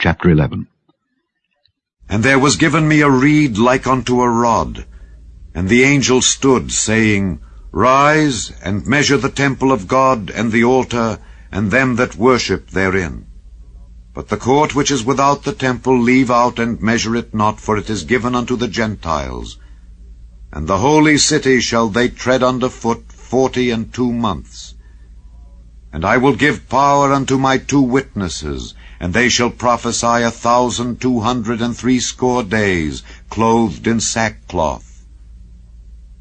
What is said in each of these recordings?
Chapter 11 And there was given me a reed like unto a rod, and the angel stood, saying, Rise, and measure the temple of God, and the altar, and them that worship therein. But the court which is without the temple leave out and measure it not, for it is given unto the Gentiles. And the holy city shall they tread under foot forty and two months. And I will give power unto my two witnesses, and they shall prophesy a thousand two hundred and threescore days, clothed in sackcloth.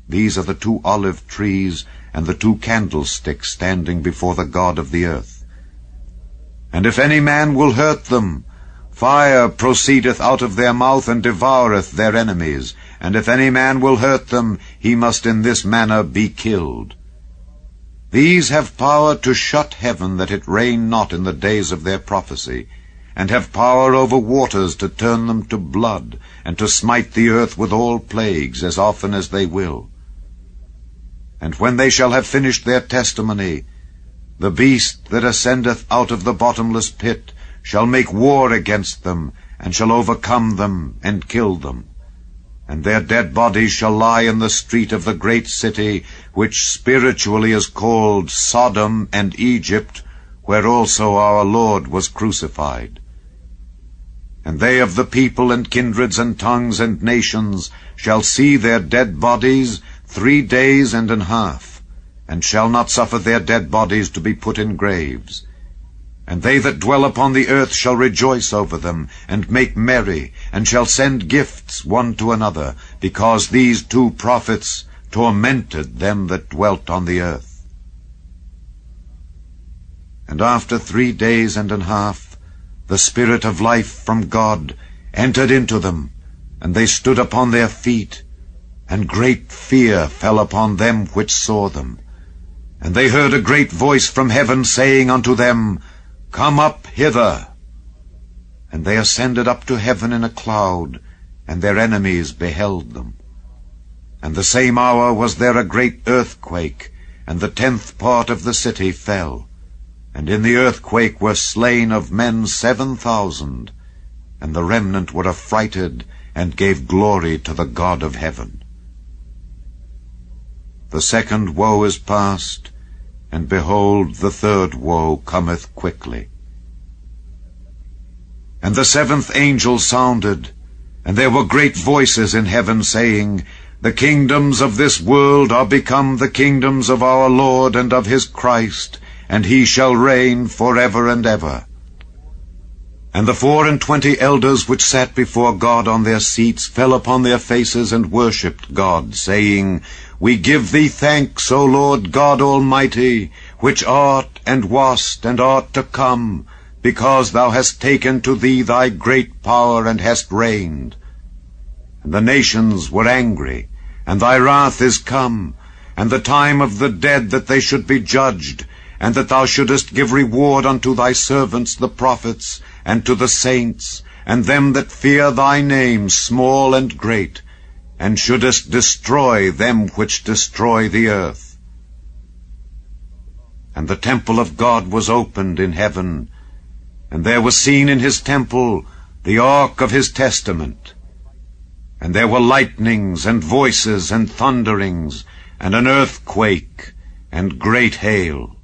These are the two olive trees and the two candlesticks standing before the God of the earth. And if any man will hurt them, fire proceedeth out of their mouth and devoureth their enemies. And if any man will hurt them, he must in this manner be killed. These have power to shut heaven that it rain not in the days of their prophecy, and have power over waters to turn them to blood, and to smite the earth with all plagues as often as they will. And when they shall have finished their testimony, the beast that ascendeth out of the bottomless pit shall make war against them, and shall overcome them, and kill them and their dead bodies shall lie in the street of the great city, which spiritually is called Sodom and Egypt, where also our Lord was crucified. And they of the people and kindreds and tongues and nations shall see their dead bodies three days and an half, and shall not suffer their dead bodies to be put in graves. And they that dwell upon the earth shall rejoice over them, and make merry, and shall send gifts one to another, because these two prophets tormented them that dwelt on the earth. And after three days and an half, the Spirit of life from God entered into them, and they stood upon their feet, and great fear fell upon them which saw them. And they heard a great voice from heaven saying unto them, Come up hither. And they ascended up to heaven in a cloud, and their enemies beheld them. And the same hour was there a great earthquake, and the tenth part of the city fell. And in the earthquake were slain of men seven thousand, and the remnant were affrighted, and gave glory to the God of heaven. The second woe is past, and behold, the third woe cometh quickly. And the seventh angel sounded, and there were great voices in heaven saying, The kingdoms of this world are become the kingdoms of our Lord and of his Christ, and he shall reign for ever and ever. And the four and twenty elders which sat before God on their seats fell upon their faces and worshipped God, saying, we give thee thanks, O Lord God Almighty, which art and wast and art to come, because thou hast taken to thee thy great power and hast reigned. And the nations were angry, and thy wrath is come, and the time of the dead that they should be judged, and that thou shouldest give reward unto thy servants the prophets, and to the saints, and them that fear thy name, small and great, and shouldest destroy them which destroy the earth. And the temple of God was opened in heaven, and there was seen in his temple the ark of his testament. And there were lightnings, and voices, and thunderings, and an earthquake, and great hail.